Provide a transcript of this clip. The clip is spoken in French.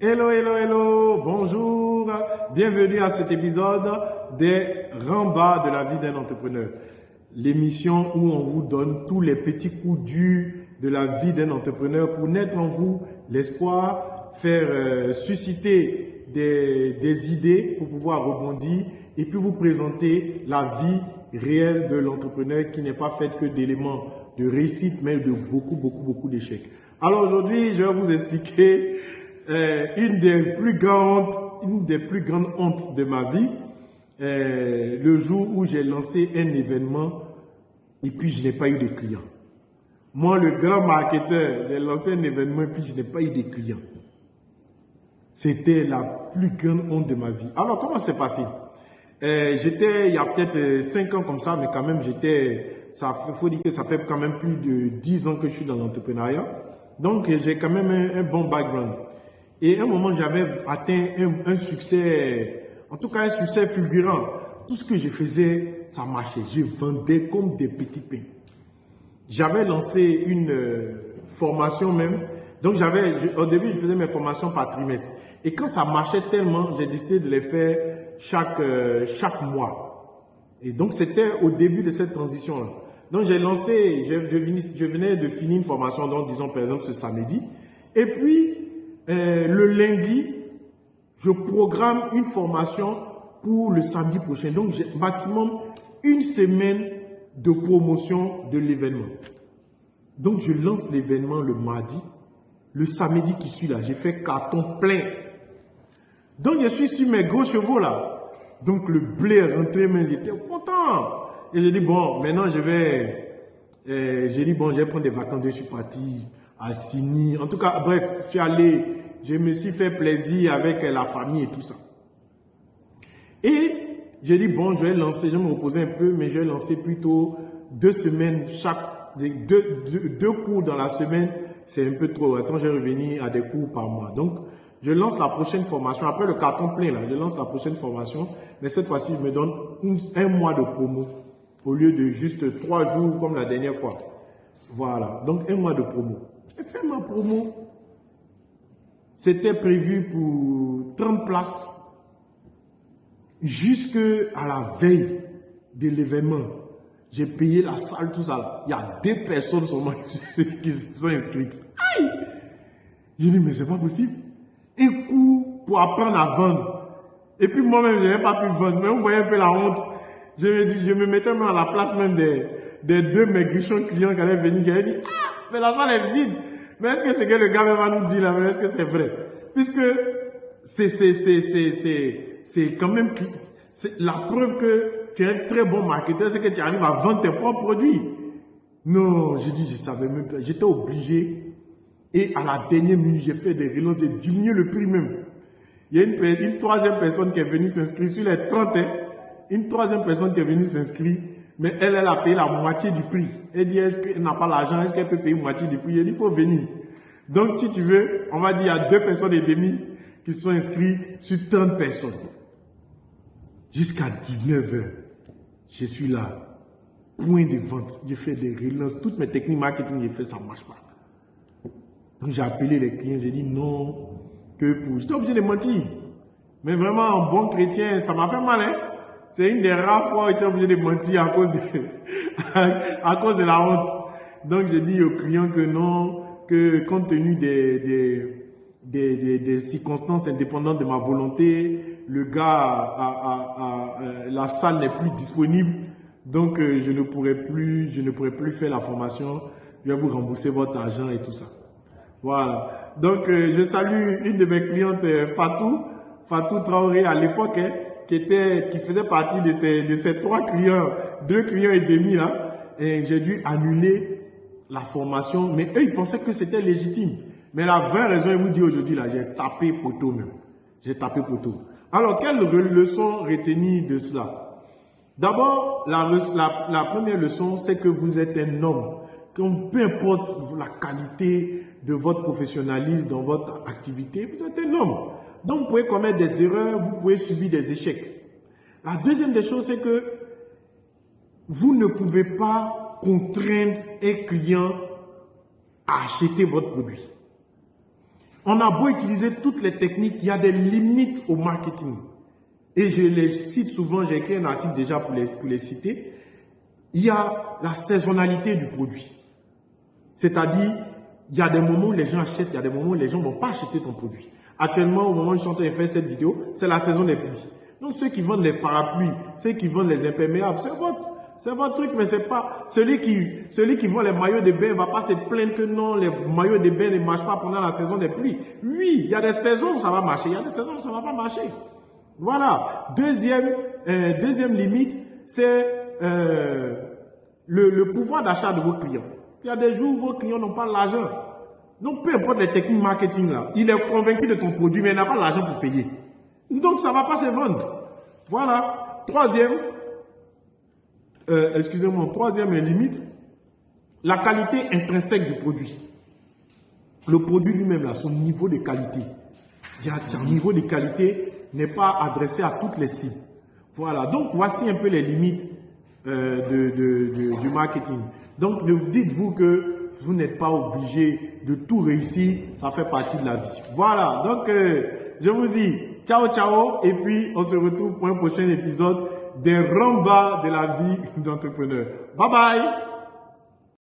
Hello, hello, hello, bonjour, bienvenue à cet épisode des Rambas de la vie d'un entrepreneur. L'émission où on vous donne tous les petits coups durs de la vie d'un entrepreneur pour naître en vous l'espoir, faire euh, susciter des, des idées pour pouvoir rebondir et puis vous présenter la vie réelle de l'entrepreneur qui n'est pas faite que d'éléments de réussite, mais de beaucoup, beaucoup, beaucoup d'échecs. Alors aujourd'hui, je vais vous expliquer une des plus grandes, une des plus grandes hontes de ma vie, euh, le jour où j'ai lancé un événement et puis je n'ai pas eu de clients. Moi, le grand marketeur, j'ai lancé un événement et puis je n'ai pas eu de clients. C'était la plus grande honte de ma vie. Alors, comment c'est passé? Euh, J'étais, il y a peut-être 5 ans comme ça, mais quand même, j'étais, ça faut dire que ça fait quand même plus de 10 ans que je suis dans l'entrepreneuriat. Donc, j'ai quand même un bon background. Et à un moment, j'avais atteint un, succès, en tout cas un succès fulgurant. Tout ce que je faisais, ça marchait. Je vendais comme des petits pains. J'avais lancé une euh, formation même. Donc, j'avais, au début, je faisais mes formations par trimestre. Et quand ça marchait tellement, j'ai décidé de les faire chaque, euh, chaque mois. Et donc, c'était au début de cette transition-là. Donc, j'ai lancé, je, je, venais de finir une formation, donc, disons, par exemple, ce samedi. Et puis, euh, le lundi, je programme une formation pour le samedi prochain. Donc, j'ai maximum une semaine de promotion de l'événement. Donc, je lance l'événement le mardi. Le samedi qui suit là, j'ai fait carton plein. Donc, je suis sur mes gros chevaux là. Donc, le blé est rentré, mais il était content. Et j'ai dit, bon, maintenant, je vais... Euh, j'ai dit, bon, je vais prendre des vacances. Je suis parti à Sini. En tout cas, bref, je suis allé je me suis fait plaisir avec la famille et tout ça. Et j'ai dit, bon, je vais lancer, je vais me reposer un peu, mais je vais lancer plutôt deux semaines, chaque, deux, deux, cours dans la semaine, c'est un peu trop. Attends, je vais revenir à des cours par mois. Donc, je lance la prochaine formation. Après le carton plein, je lance la prochaine formation. Mais cette fois-ci, je me donne un mois de promo au lieu de juste trois jours comme la dernière fois. Voilà. Donc, un mois de promo. J'ai fait ma promo. C'était prévu pour 30 places jusque à la veille de l'événement. J'ai payé la salle, tout ça. Il y a deux personnes seulement qui sont inscrites. Aïe! J'ai dit, mais c'est pas possible. Un coup pour apprendre à vendre. Et puis moi-même, je n'avais pas pu vendre. Mais on voyait un peu la honte. Je me, mettais même à la place même des, deux maigrichons clients qui allaient venir. Qui allaient dit, ah, mais la salle est vide. Mais est-ce que c'est que le gars va nous dire là, est-ce que c'est vrai? Puisque c'est quand même la preuve que tu es un très bon marketeur, c'est que tu arrives à vendre tes propres produits. Non, j'ai dit, je savais même pas. J'étais obligé. Et à la dernière minute, j'ai fait des relances, j'ai diminué le prix même. Il y a une, une troisième personne qui est venue s'inscrire sur les 30, hein. une troisième personne qui est venue s'inscrire mais elle, elle a payé la moitié du prix. Elle dit, est-ce qu'elle n'a pas l'argent, est-ce qu'elle peut payer la moitié du prix? Elle dit, il faut venir. Donc, si tu veux, on va dire, il y a deux personnes et demie qui sont inscrites sur 30 personnes. Jusqu'à 19 heures, je suis là. Point de vente. J'ai fait des relances. Toutes mes techniques marketing, j'ai fait, ça ne marche pas. Donc, j'ai appelé les clients, j'ai dit non, que pour. J'étais obligé de mentir. Mais vraiment, un bon chrétien, ça m'a fait mal, hein. C'est une des rares fois où j'étais obligé de mentir à cause de, à cause de la honte. Donc, j'ai dit aux clients que non, que compte tenu des, des, des, des, circonstances indépendantes de ma volonté, le gars, a, euh, la salle n'est plus disponible. Donc, euh, je ne pourrais plus, je ne pourrais plus faire la formation. Je vais vous rembourser votre argent et tout ça. Voilà. Donc, euh, je salue une de mes clientes, Fatou, Fatou Traoré à l'époque, hein, qui était, qui faisait partie de ces, de ces trois clients, deux clients et demi là, et j'ai dû annuler la formation, mais eux, ils pensaient que c'était légitime. Mais la vraie raison, ils vous dit aujourd'hui là, j'ai tapé poteau même. J'ai tapé poteau. Alors, quelle leçon retenir de cela? D'abord, la, la, première leçon, c'est que vous êtes un homme. Que peu importe la qualité de votre professionnalisme dans votre activité, vous êtes un homme. Donc, vous pouvez commettre des erreurs, vous pouvez subir des échecs. La deuxième des choses, c'est que vous ne pouvez pas contraindre un client à acheter votre produit. On a beau utiliser toutes les techniques, il y a des limites au marketing. Et je les cite souvent, j'ai écrit un article déjà pour les, pour les citer. Il y a la saisonnalité du produit. C'est-à-dire, il y a des moments où les gens achètent, il y a des moments où les gens ne vont pas acheter ton produit. Actuellement, au moment où je suis en train de faire cette vidéo, c'est la saison des pluies. Donc ceux qui vendent les parapluies, ceux qui vendent les imperméables, c'est votre, c'est votre truc, mais c'est pas celui qui, celui qui vend les maillots de bain va pas se plaindre que non, les maillots de bain ne marchent pas pendant la saison des pluies. Oui, il y a des saisons où ça va marcher, il y a des saisons où ça va pas marcher. Voilà. Deuxième, euh, deuxième limite, c'est euh, le, le pouvoir d'achat de vos clients. Il y a des jours où vos clients n'ont pas l'argent. Donc, peu importe les techniques marketing là, il est convaincu de ton produit, mais il n'a pas l'argent pour payer. Donc, ça ne va pas se vendre. Voilà. Troisième, euh, excusez-moi, troisième limite, la qualité intrinsèque du produit. Le produit lui-même, là, son niveau de qualité. Un niveau de qualité n'est pas adressé à toutes les cibles. Voilà. Donc, voici un peu les limites euh, du marketing. Donc, dites-vous que vous n'êtes pas obligé de tout réussir, ça fait partie de la vie. Voilà, donc euh, je vous dis ciao ciao et puis on se retrouve pour un prochain épisode des rambas de la vie d'entrepreneur. Bye bye